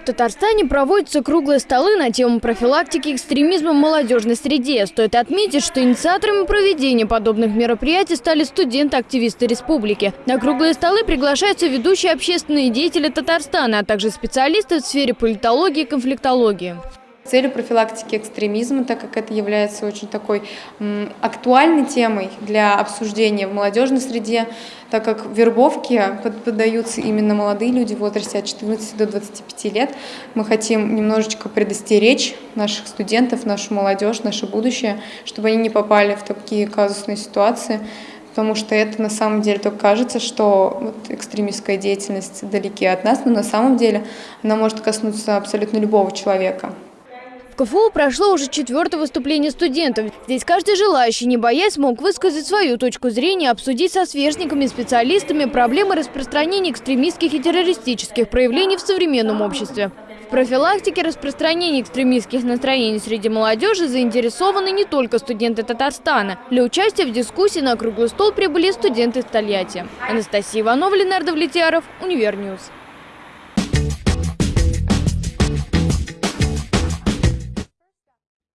В Татарстане проводятся круглые столы на тему профилактики экстремизма в молодежной среде. Стоит отметить, что инициаторами проведения подобных мероприятий стали студенты-активисты республики. На круглые столы приглашаются ведущие общественные деятели Татарстана, а также специалисты в сфере политологии и конфликтологии целью профилактики экстремизма, так как это является очень такой актуальной темой для обсуждения в молодежной среде, так как вербовки поддаются именно молодые люди в возрасте от 14 до 25 лет. Мы хотим немножечко предостеречь наших студентов, нашу молодежь, наше будущее, чтобы они не попали в такие казусные ситуации, потому что это на самом деле только кажется, что вот экстремистская деятельность далеки от нас, но на самом деле она может коснуться абсолютно любого человека. КФУ прошло уже четвертое выступление студентов. Здесь каждый желающий, не боясь, мог высказать свою точку зрения, обсудить со сверстниками, специалистами проблемы распространения экстремистских и террористических проявлений в современном обществе. В профилактике распространения экстремистских настроений среди молодежи заинтересованы не только студенты Татарстана. Для участия в дискуссии на круглый стол прибыли студенты из Тольятти. Анастасия Иванова, Ленардо Влетьяров, Univer News.